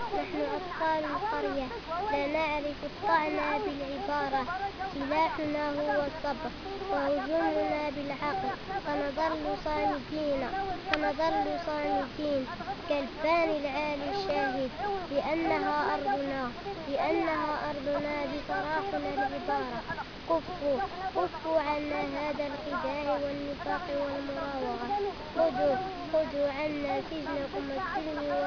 نحن أطفال القرية. لا نعرف الطعن بالعبارة. سلاحنا هو الصبر وهجومنا بالعقل. فنظل صامتين. فنظل صامتين. كالبان العالي الشاهد. لأنها أرضنا. لأنها أرضنا بصراحنا العبارة. كفوا. كفوا عنا هذا الخداع والنفاق والمراوغة. خذوا. خذوا عنا سجنكم. السلم